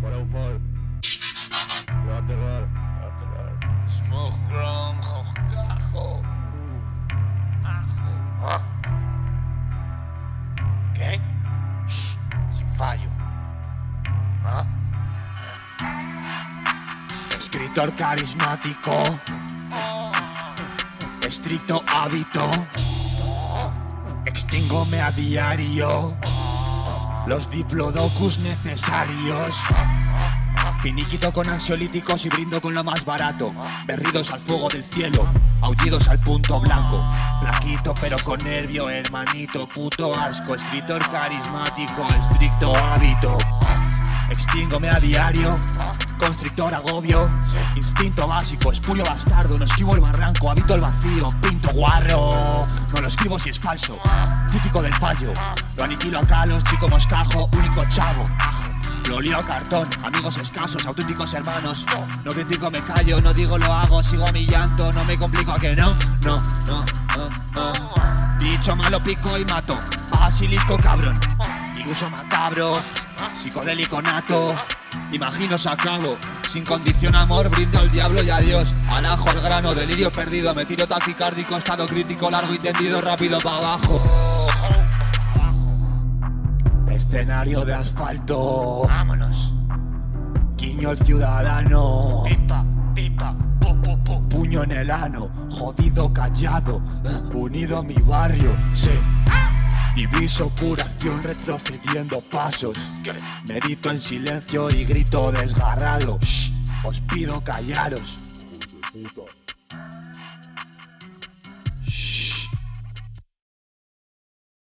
Por eufor. Lo terror. Smoke bronco, cajo. Ajo. ¿Qué? Sin fallo. ¿Ah? Escritor carismático, estricto hábito. Extingome a diario los diplodocus necesarios. Finiquito con ansiolíticos y brindo con lo más barato. Berridos al fuego del cielo, aullidos al punto blanco. Flaquito pero con nervio, hermanito, puto asco. Escritor carismático, estricto hábito. Extingome a diario, constrictor agobio. Instinto básico, espurio bastardo. No esquivo el barranco, habito el vacío. Pinto guarro, no lo escribo si es falso. Típico del fallo, lo aniquilo a calos, chico moscajo, único chavo. Lo lío a cartón, amigos escasos, auténticos hermanos. No critico, me callo, no digo lo hago, sigo a mi llanto, no me complico a que no, no, no, no, no. Bicho malo pico y mato, basilisco cabrón, iluso macabro, psicodélico nato. Imagino se acabo, sin condición amor, brindo al diablo y adiós. Al ajo, al grano, delirio perdido, me tiro taquicárdico, estado crítico, largo y tendido, rápido para abajo. Escenario de asfalto, Vámonos. guiño el ciudadano. Pipa, pipa, pu, pu, pu. Puño en el ano, jodido callado, unido a mi barrio, sí. Diviso curación retrocediendo pasos. Medito en silencio y grito desgarrado. Shh, os pido callaros.